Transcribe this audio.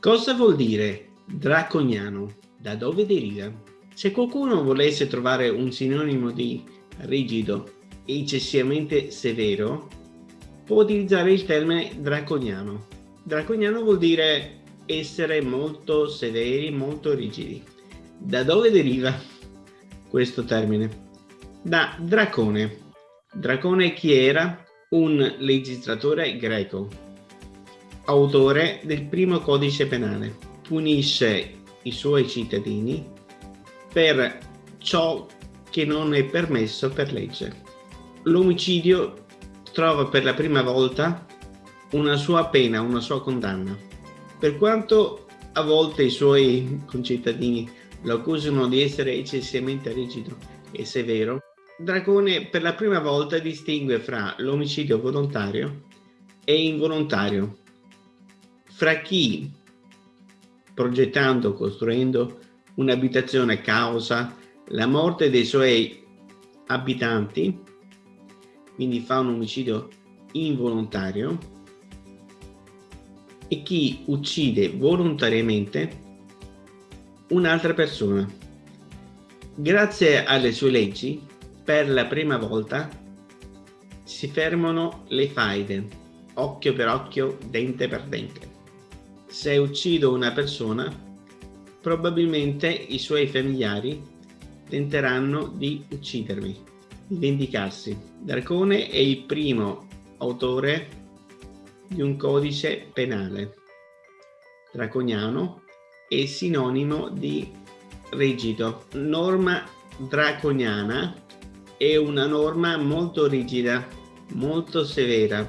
Cosa vuol dire draconiano? Da dove deriva? Se qualcuno volesse trovare un sinonimo di rigido e eccessivamente severo, può utilizzare il termine draconiano. Draconiano vuol dire essere molto severi, molto rigidi. Da dove deriva questo termine? Da Dracone. Dracone chi era? Un legislatore greco, autore del primo codice penale. Punisce i suoi cittadini per ciò che non è permesso per legge. L'omicidio trova per la prima volta una sua pena, una sua condanna. Per quanto a volte i suoi concittadini lo accusano di essere eccessivamente rigido e severo, Dracone per la prima volta distingue fra l'omicidio volontario e involontario, fra chi progettando, costruendo un'abitazione causa la morte dei suoi abitanti, quindi fa un omicidio involontario, e chi uccide volontariamente un'altra persona. Grazie alle sue leggi, per la prima volta si fermano le faide, occhio per occhio, dente per dente. Se uccido una persona, probabilmente i suoi familiari tenteranno di uccidermi, di vendicarsi. Dracone è il primo autore di un codice penale. Draconiano è sinonimo di rigido. Norma draconiana è una norma molto rigida, molto severa,